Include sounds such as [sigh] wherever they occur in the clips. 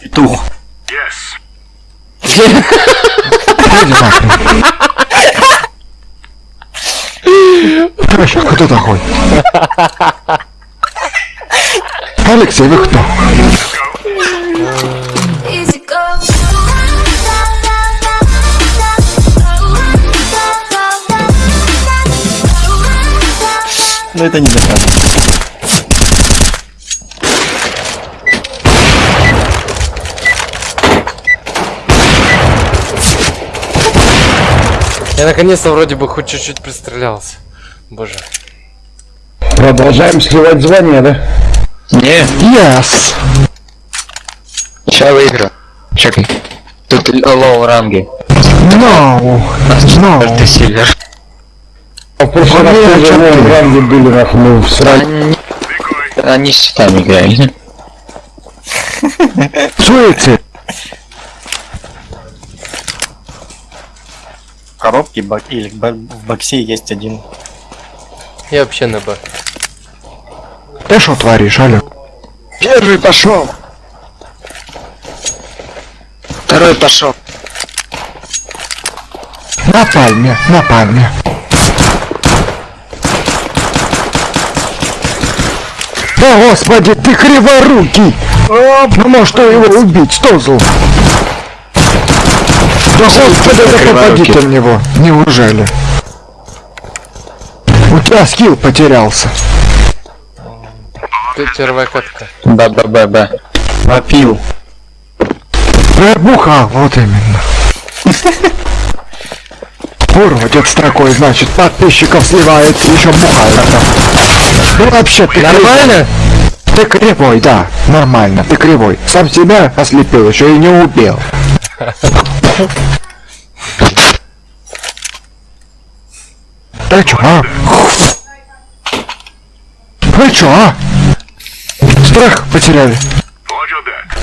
Петух. Иди нахрен. Вообще, кто такой? Алексей, вы кто? Но это не доказано. Я наконец-то вроде бы хоть чуть-чуть пристрелялся. Боже. Продолжаем сливать звание, да? Не, Yes. сейчас выиграю. Чекай. Тут low ранги. No. No. Ты silver. А в прошлый раз тоже в ранге были, нахуй, мы всрали. Они... Они с щитами играют. Суицид. Коробке бак... или в боксе есть один. Я вообще на Б. Ты что творишь, алё? Первый пошел. Второй пошел. На пальме, на пальме. Да господи, ты криворукий! Ну может что его убить, Стозл? Да господи, да попади ты в него, неужели? У тебя скилл потерялся. Ты первая катка. Ба-ба-ба-ба. Попил. Пробухал, вот именно. Урод от строкой, значит, подписчиков сливает, еще бухает там. Ну вообще, ты Нормально? Ты кривой, да, нормально, ты кривой. Сам себя ослепил, еще и не убил. Ты чё, а? Вы чё, а? Страх потеряли.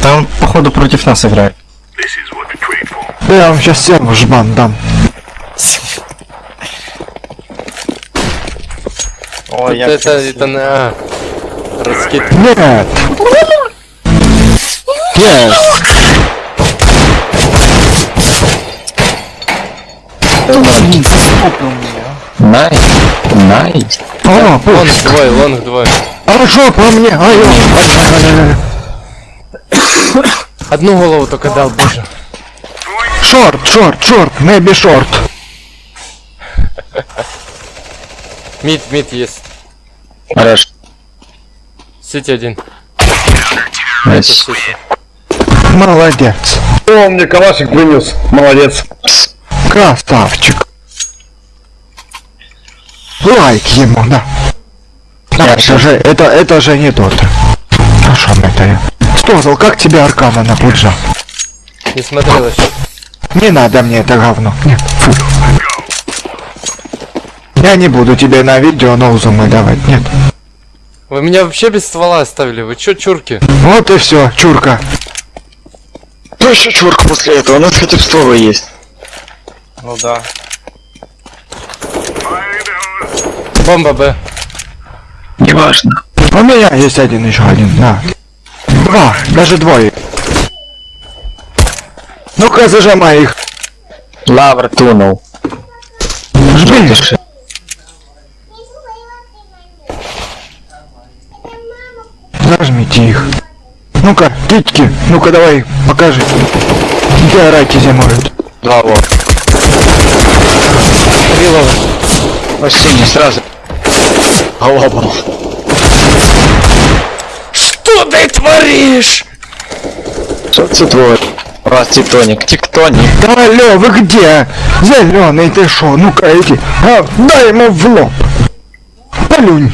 Там, походу, против нас играет. Да я вам сейчас всем жбан дам. Ой, я это, это на. Раскид. Нет! Yes! Nice. Nice. О, Long двое, long двое. Хорошо по мне! Ай. Одну голову только дал, боже. Short, short, short, maybe short. Mid, mid есть. Хорошо. CT один. CT. Молодец. О, мне калашик принес. Молодец. Красавчик. Лайк ему, да. Да, это же, это, это же не тот. А шо это я? Стозл, как тебе Аркана на пуджа? Не смотрел еще. Не надо мне это говно. Нет, фу. Я не буду тебе на видео ноузумы давать, нет. Вы меня вообще без ствола оставили. Вы чё, чурки? Вот и все, чурка. Ну еще чурка после этого, у нас хотя бы стволы есть. Ну да. Бомба Б. Неважно. У меня есть один еще один, на. Два, даже двое. Ну-ка, зажимай их. Лавр тунул. Жми. Зажмите их. Ну-ка, китьки, ну-ка давай, покажи. Где раки зимуют? Два лова. Вообще не сразу. Глобал. Что ты творишь? Что ты твой? У вас тектоник. Тектоник. Да алло, вы где? Зеленый ты шо? Ну-ка иди. А, дай ему в лоб. Плюнь.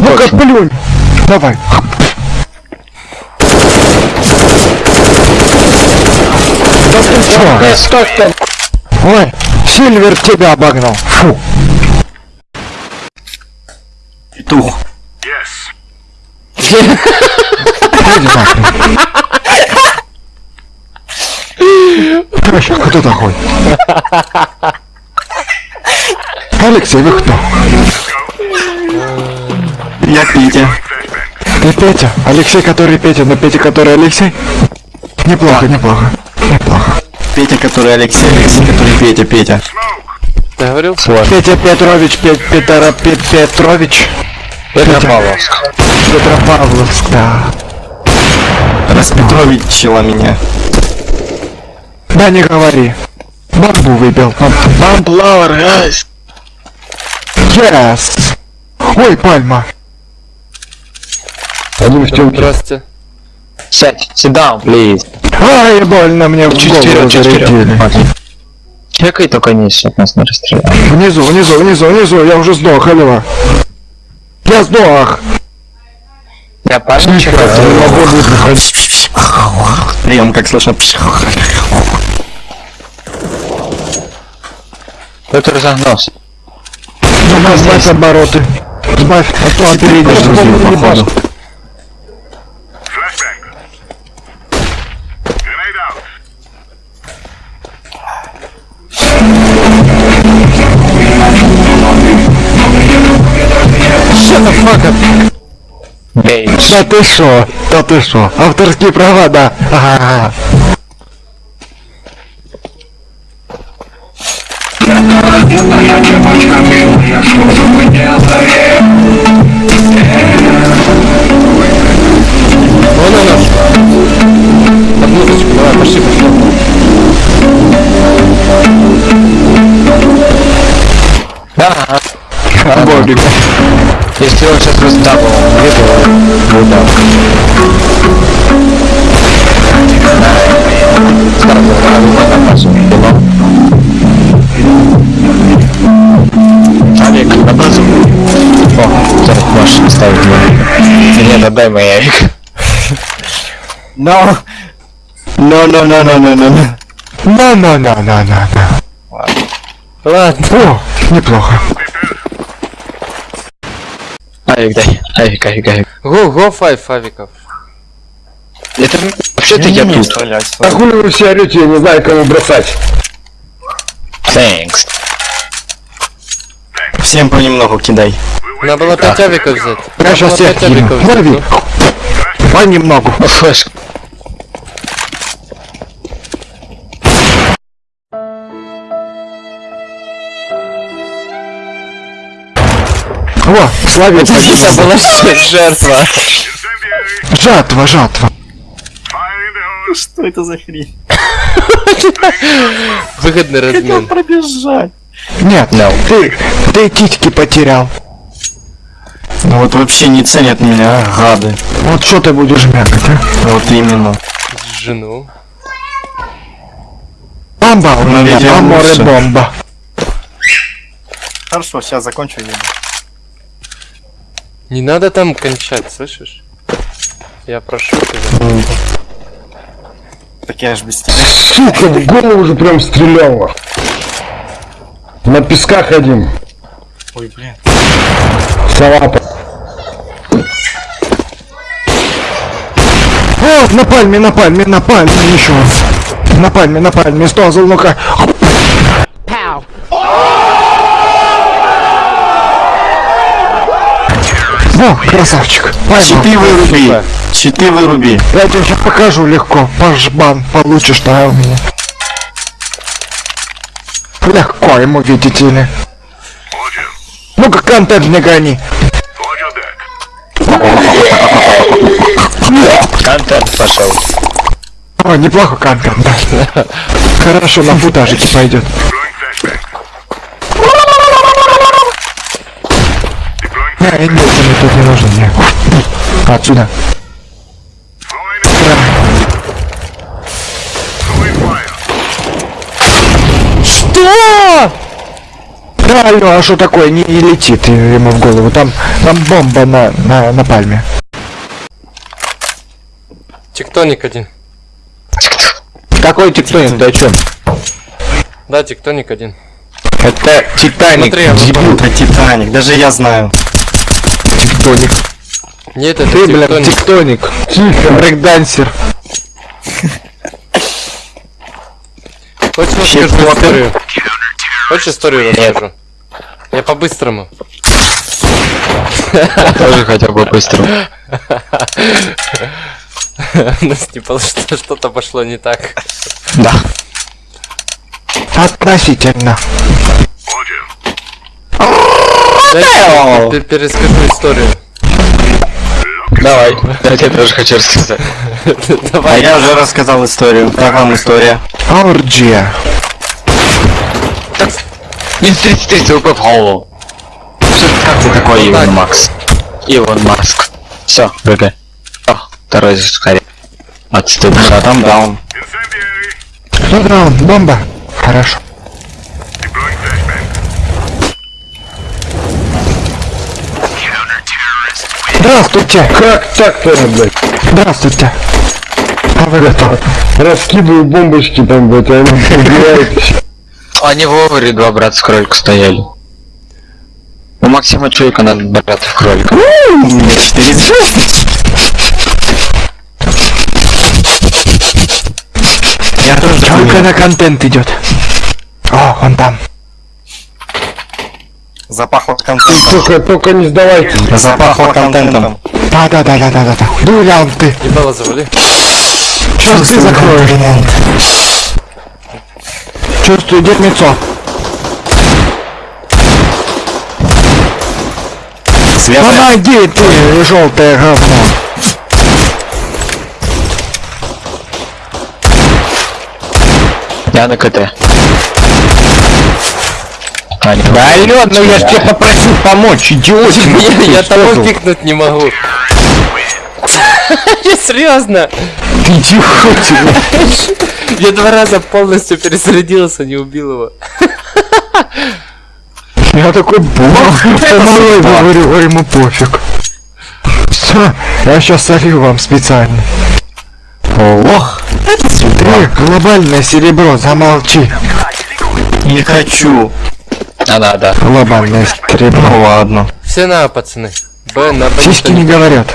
Ну-ка, плюнь. Давай. Да ты чё? Что там? Ой, Сильвер тебя обогнал. Фу. Петух. Иди нахрен. Вообще, кто такой? Алексей, вы кто? Я Петя. Ты Петя? Алексей, который Петя, но Петя, который Алексей? Неплохо, неплохо. Неплохо. Петя, который Алексей, Алексей, который Петя, Петя. Ты говорил? Петя Петрович, Пет, Петра, Пет, Петрович. Петропавловск. Петропавловск, да. Распетровичила меня. Да не говори. Бамбу выбил. Бамблауэр, гайс. Yes. Ой, пальма. Один в темке. Здрасте. Сядь, sit down, please. Ай, больно мне в Чуть голову вперед, чуть вперед. Чекай только низ, чтоб нас не расстреляли. Внизу, внизу, внизу, внизу, я уже сдох, алло. Я сдох. Я парень чекаю. Прием, как слышно. Кто-то разогнался. Сбавь, сбавь обороты. Сбавь, а то опередишь. походу. Бей. Да ты шо? Да ты шо? Авторские права, да. Ага. Он сейчас раздабл, где-то будет Олег, на базу. О, зараз можешь оставить меня. Нет, отдай мой Ярик. No. No, no, no, no, no, no, no. На, на, на, на, на, на. Ладно. О, неплохо. Авик дай. Авик, авик, авик. Го, го, файв фавиков. Это вообще-то я Не тут. стрелять. А хули вы все орете, я не знаю, кому бросать. Thanks. Всем понемногу кидай. Надо было 5 авиков взять. Я сейчас всех кину. авиков ну. Понемногу. Флэш. О, словец. Это была жертва. Жатва, жатва. Что это за хрень? [laughs] Выгодный размен. Пробежать. Нет, ты, ты титьки потерял. Ну вот вообще не ценят меня, а, гады. Вот что ты будешь мякать, а? Вот именно. Жену. Бомба у Ну, меня, лучше. бомба. Хорошо, сейчас закончу еду. Не надо там кончать, слышишь? Я прошу тебя. Так я ж без тебя. Сука, в голову уже прям стреляло. На песках ходим. Ой, блин. Салапа. О, на пальме, на пальме, на пальме еще. На пальме, на пальме, стозл, ну-ка. О, красавчик. Щиты выруби. Щиты выруби. Я тебе сейчас покажу легко. Пашбан получишь, да, у меня. Легко ему, видите ли. Ну-ка, контент не гони. Контент пошел. О, неплохо контент, да. Хорошо, на футажике пойдет. Не, нет, мне тут не нужен, мне. Отсюда. Что? Да, алло, а что такое? Не, не летит ему в голову. Там, там бомба на, на, на пальме. Тектоник один. Какой тектоник? Ты о чем? Да, тектоник один. Это Титаник. Смотри, я дебил. Это Титаник, даже я знаю. Тектоник. Нет, это Ты, тектоник. тектоник. Тихо. Брейкдансер. Хочешь расскажу историю? Хочешь историю расскажу? Я по-быстрому. Тоже хотя бы быстро. У нас не что-то пошло не так. Да. Относительно. Дай, пер- перескажу историю. Давай. Я тебе тоже хочу рассказать. [laughs] А Давай. я уже рассказал историю. Как вам история? Орджия. Минус 33 ЦВП в голову. Что как ты такой, Иван Макс? Иван Маск. Все, прыгай. О, второй скорее. Отступ. А там даун. Ну да, бомба. Хорошо. Здравствуйте. Как так-то, блядь? Здравствуйте. А вы готовы? Раскидываю бомбочки там, блядь, а они [laughs] убивают. Они в Overе два брата с кролика стояли. У Максима Чуйка надо братов кролика. У меня 4 звезды. Я тоже Только на контент идет. О, он там. Запахло контентом. Только, только не сдавайте. Запахло контентом. Да, да, да, да, да, да, да. Дулян ты. Ебало завали. Сейчас ты закроешь. Чувствую дерьмецо. Светлая. Помоги ты, желтое говно. Я на КТ. А, не, Да, Алён, ну я ж тебе попросил помочь, идиотин. Я, я того пикнуть не могу. [laughs] Серьезно? Ты идиотин. Я два раза полностью перезарядился, не убил его. Я такой бог. [laughs] Говорю, а ему пофиг. Все, я сейчас солью вам специально. Ох, Ты, глобальное серебро, замолчи. не хочу. А, да, да. Глобальное серебро. Ну ладно. Все на, пацаны. Б, на Б Сиськи не говорят.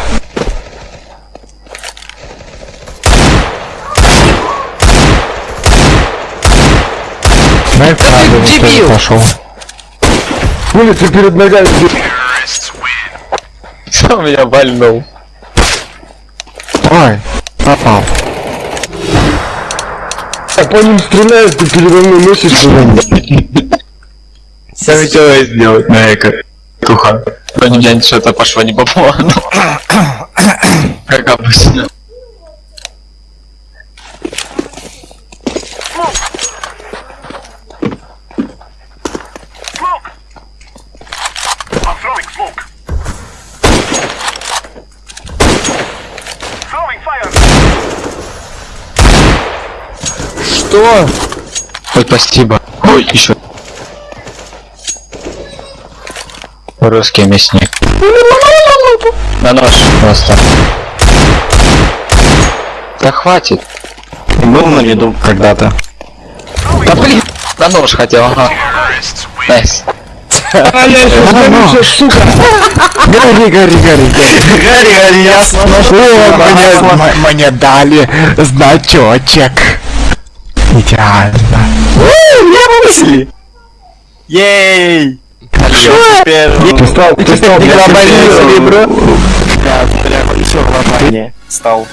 Дай правда, никто не пошел. Улица перед ногами. [laughs] Сам меня больнул. Ой, попал. А по ним стреляют, ты передо мной носишь куда-нибудь. Что хотелось сделать на эко? Туха. Но у меня что-то пошло не по плану. Как обычно. Что? Ой, спасибо. Ой, еще. Русский мясник. На нож просто. Да хватит. Был на виду когда-то. Да блин, на нож хотел, ага. Nice. А еще сдаю, сука. Гори, гори, гори, гори. Гори. О, мне, мне дали значочек. Идеально. Мысли. Ей! Теперь... Ты стал, ты стал, блядь, глобальное серебро. Да, прям еще глобальнее стал.